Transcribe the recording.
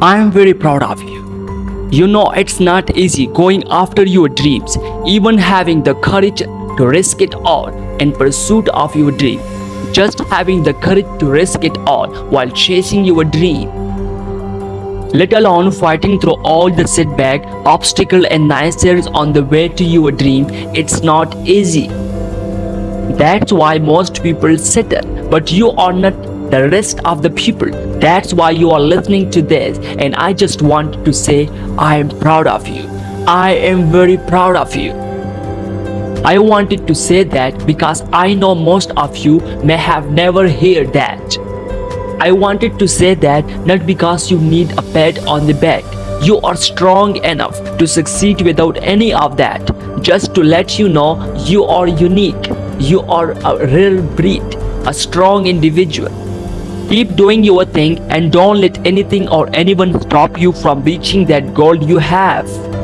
I am very proud of you. You know it's not easy going after your dreams, even having the courage to risk it all in pursuit of your dream. Just having the courage to risk it all while chasing your dream. Let alone fighting through all the setback, obstacle and naysayers on the way to your dream, it's not easy. That's why most people settle, but you are not the rest of the people. That's why you are listening to this and I just want to say I am proud of you. I am very proud of you. I wanted to say that because I know most of you may have never heard that. I wanted to say that not because you need a pat on the back. You are strong enough to succeed without any of that. Just to let you know you are unique. You are a real breed, a strong individual. Keep doing your thing and don't let anything or anyone stop you from reaching that goal you have.